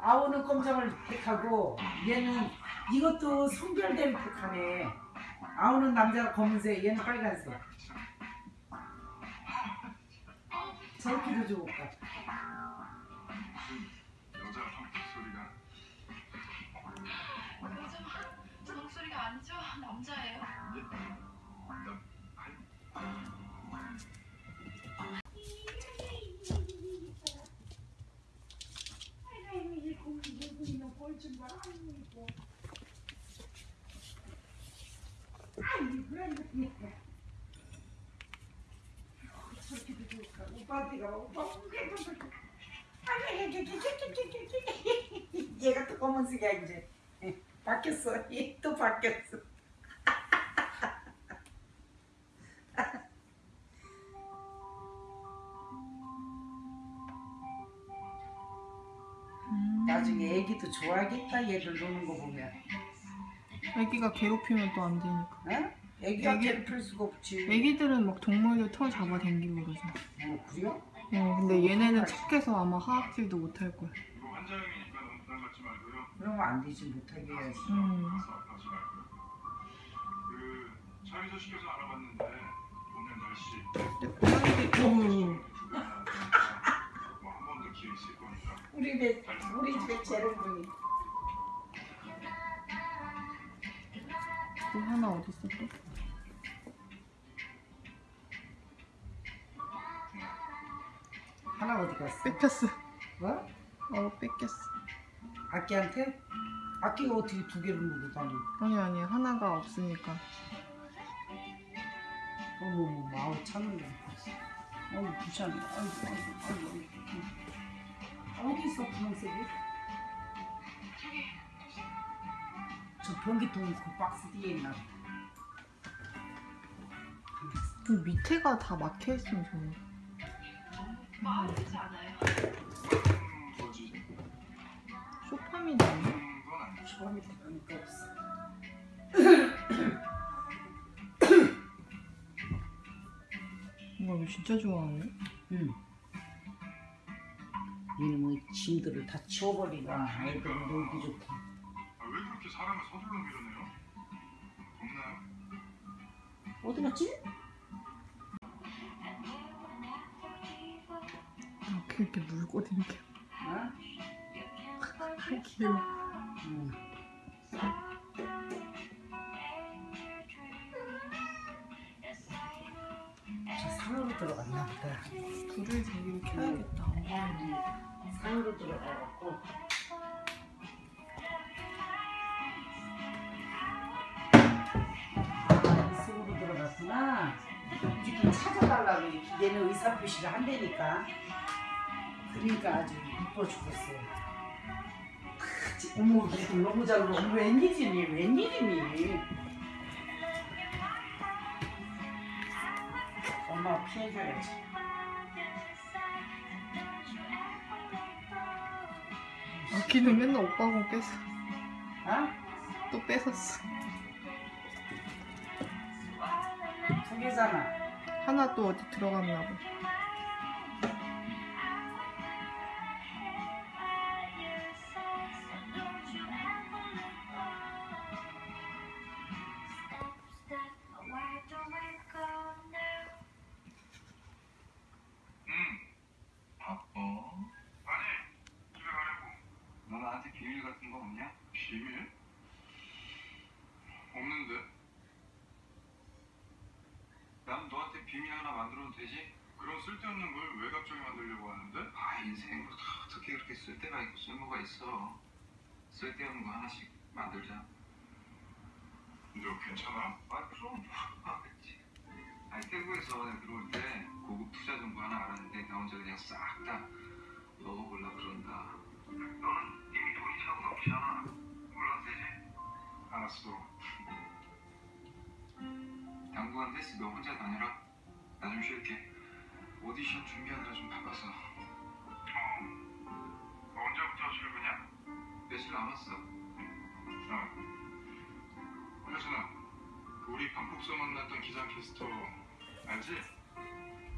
아우는 검정을 택하고 얘는 이것도 성별대로 택하네. 아우는 남자가 검은색, 얘는 빨간색. 저렇게도 좋을까? 요즘 저 목소리가 아니죠? 남자예요. 얘가 또 검은색이야 이제. 바뀌었어. 얘또 바뀌었어 좋아하겠다 얘를 노는 거 보면 애기가 괴롭히면 또 안 되니까. 어? 애기가 애기- 괴롭힐 수가 없지 애기들은 막 동물들 털 잡아 당기고 그러죠. 어 그래요? 어, 근데 얘네는 착해서 아마 하악질도 못 할 거야. 그러면 안 되지 못하게 해야지 음. 오늘 날씨 어우, 우리 집 우리 집에 재롱둥이 또 하나 어딨어 또? 하나 어디 갔어? 뺏겼어. 뭐? 어, 뺏겼어. 아끼한테? 아끼가 어떻게 두 개를 누고 다니? 아니 아니 하나가 없으니까. 어머, 마우 참을래. 어우, 부산. 아이고, 아이고, 아이고. 어디 있어, 분홍색이? 저 변기통 그 박스 뒤에 있나? 그 밑에가 다 막혀 있으면 좋네. 마음이 지 않아요. 음, 뭐지? 쇼파미 나네. 음, 그건 아니죠. 처음에 들어가니까 없어. 이거 이거 진짜 좋아하네. 응. 이놈의 짐들을 다 치워버리라. 애들 놀기 좋다. 아, 왜 그렇게 사람을 서둘러 밀어내요? 없나요? 어디 갔지? 이렇게 이렇게 물고 다니게. 어? 귀여워. 산으로 들어가갖고 숲으로 들어갔구나. 이렇게 찾아달라고 얘는 의사 표시를 한다니까. 그러니까 아주 이뻐 죽겠어요. 크, 어머 너무 잘 놀아. 웬일이니 웬일이니. 엄마 피해줘야지. 아기는 맨날 오빠 공 뺏어. 어? 또 뺏었어. 두 개잖아. 하나 또 어디 들어갔나 봐. 비밀 하나 만들어도 되지? 그런 쓸데없는 걸 왜 갑자기 만들려고 하는데? 아, 인생으로 다 어떻게 그렇게 쓸데가 있고 쓸모가 있어. 쓸데없는 거 하나씩 만들자. 너 괜찮아? 아, 그럼. 아, 그치. 아니, 태국에서 내가 들어올 때 고급 투자 정보 하나 알았는데 나 혼자 그냥 싹 다 먹어보려 그런다. 너는 이미 돈이 차고 넘치잖아. 몰라도 되지? 알았어. 당분간 헬스 너 혼자 다녀라. 나 좀 쉴게. 오디션 준비하느라 좀 바빠서. 어. 언제부터 출근이야? 며칠 남았어. 어. 혜진아, 우리 방콕서 만났던 기상 캐스터 알지?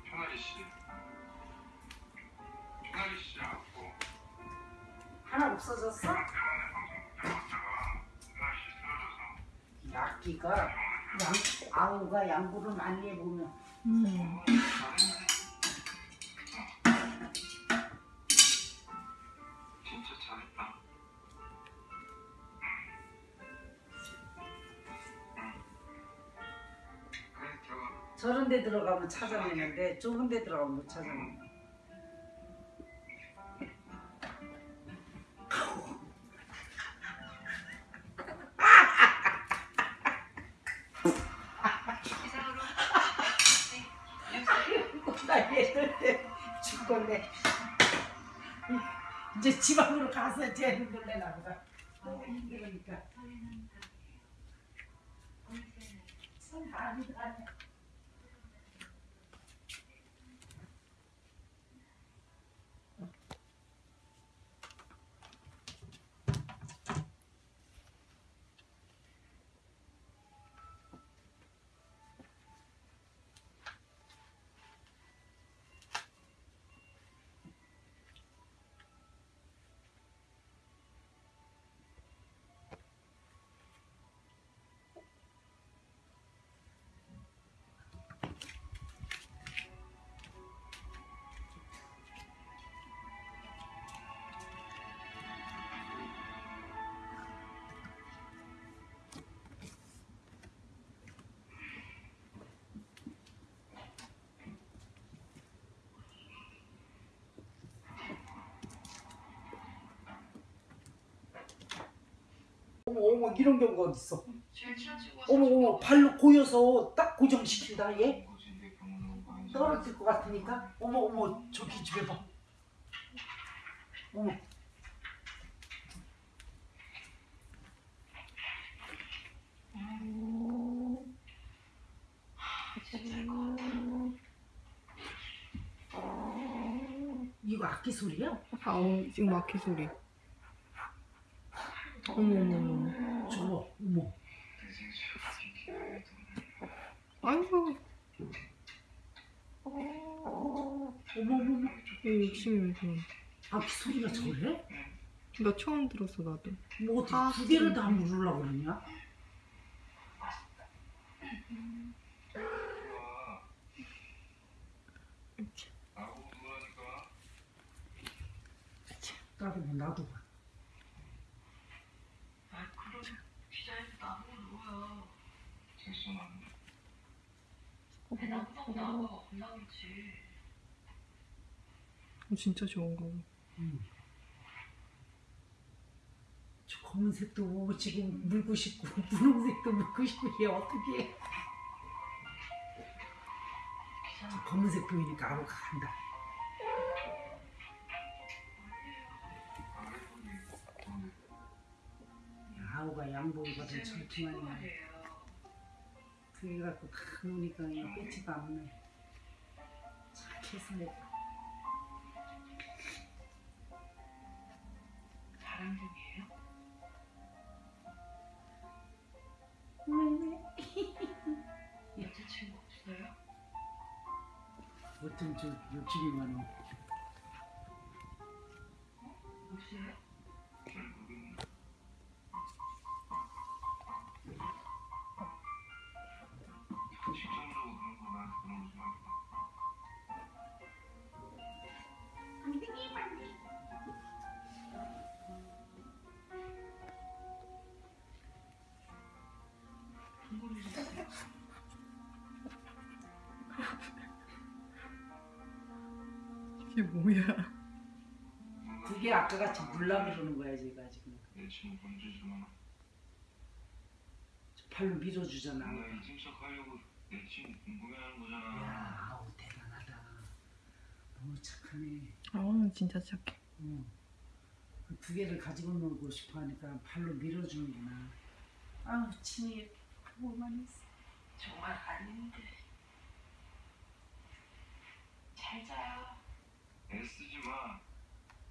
편하리 씨. 하나 없어졌어? 악기가 양 아우가 양보를 많이 해보면 저런 데 들어가면 찾아내는데 좁은 데 들어가면 못 찾아내. 이 이제 지방으로 가서 쟤는 놀래나 보다. 너무 힘들으니까. 참 많이 가네. 어머 어머 이런 경우가 어딨어? 어머 어머 발로 고여서 딱 고정시킨다 얘? 떨어질 것 같으니까 어머 어머 저기 좀 해봐 어머 이거 악기 소리야? 아우 지금 마키 소리. 어머 어머 어머. 저거 어머 아이고 어머 어머 얘 욕심이 왜 그런? 악기 소리가 저래? 나 처음 들었어 나도. 뭐 어떻게 아, 두 개를 다 물으려고 그러냐? 나도 뭐 나도 봐. 아 그럼 기자님 나보고 누워요 나는. 왜 남성 겁나 그렇지 어, 진짜 좋은 거. 저 검은색도 지금 물고 싶고 분홍색도 물고 싶고 얘 어떻게 해? 저 검은색 보이니까 아우 간다. 야, 아우가 받은 철통하네. 말이에요 그래 갖고 다 노니까 그냥 뺏지가 않네. 착해서 바람 중이에요? 여자친구 없어요? 어쩜 저 욕심이 많아. 이게 뭐야? 그게 아까 같이 물라 그러는 거야 제가 지금. 내 친구 건주지 마. 저 발로 밀어주잖아. 나 이중 척 하려고 내 친구 궁금해하는 거잖아. 야, 아우 대단하다. 너무 착하네. 아 진짜 착해. 응. 그두 개를 가지고 놀고 싶어 하니까 발로 밀어주는구나. 아우 친이 보고만 했어. 정말 아닌데 잘 자요 애쓰지 마.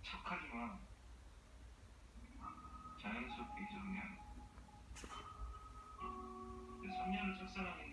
착하지 마. 자연스럽게 잊어 그냥. 내 3년을 짝사랑했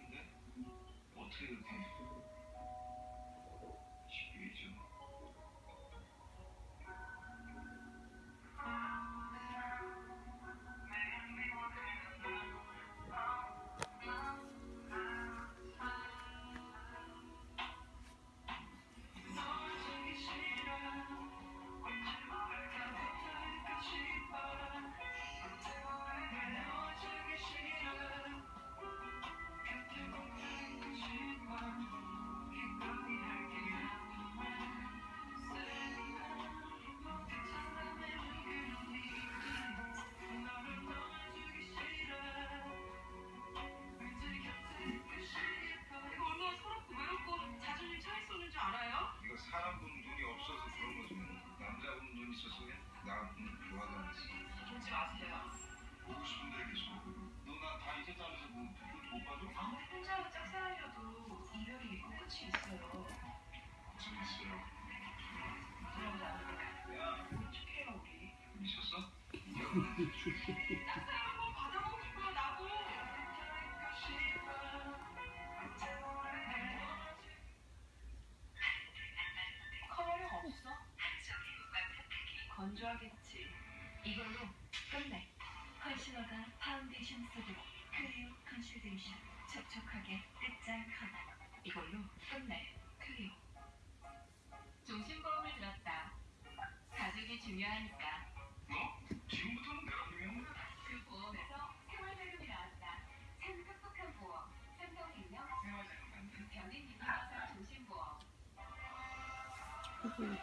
건조하겠지. 이걸로 끝내. 컨실러가 파운데이션 속으로 클리오 컨실데이션 촉촉하게 끝장 커버. 이걸로 끝내. 클리오. 종신보험을 들었다. 가족이 중요하니까. 처음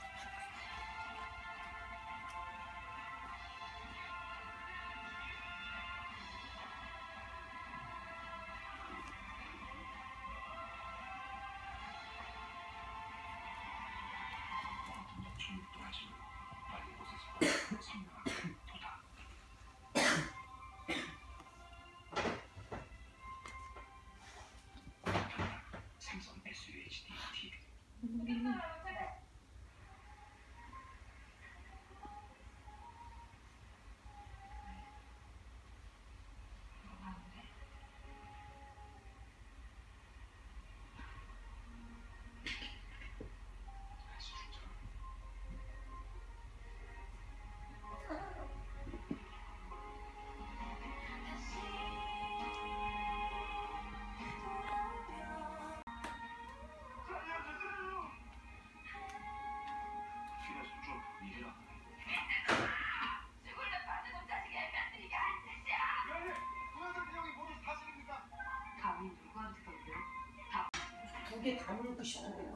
두개다 물고 싶은데.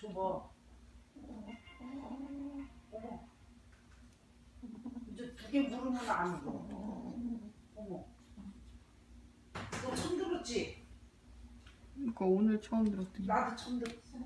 줘봐. 어머. 이제 두 개 물으면 안 울어. 어머. 너 처음 들었지? 이거 오늘 처음 들었더니. 나도 처음 들었어.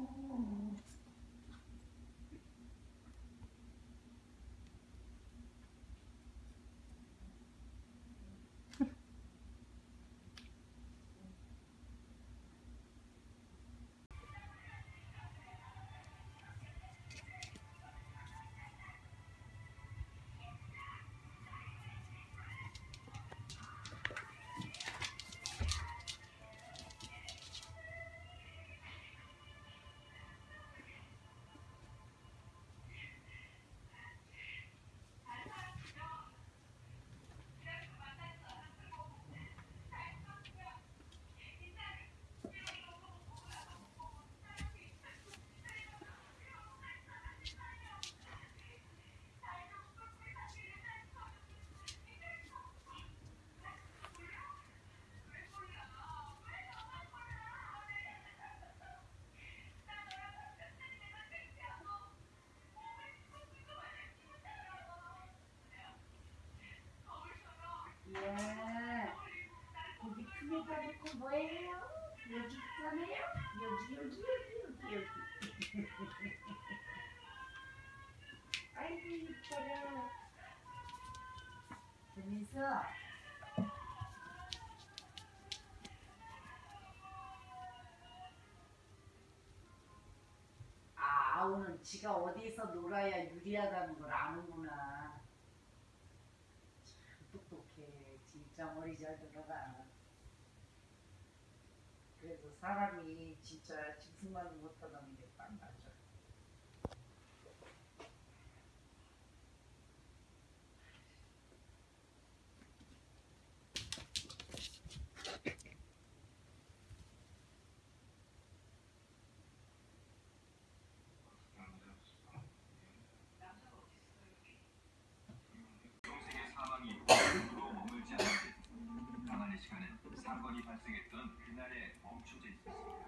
가지고 뭐예요? 여기 있잖아요. 여기 여기 여기 여기 여기. 아이고 이뻐라. 재밌어. 아, 아우는 지가 어디서 놀아야 유리하다는 걸 아는구나. 참 똑똑해. 진짜 머리 잘 들어가. 그래서 사람이 진짜 짐승만 못하다는 게딱 맞아. 사망이 으로 머물지 않았기 가만히 시간은 사건이 발생했던 그날에 멈춰져 있었습니다.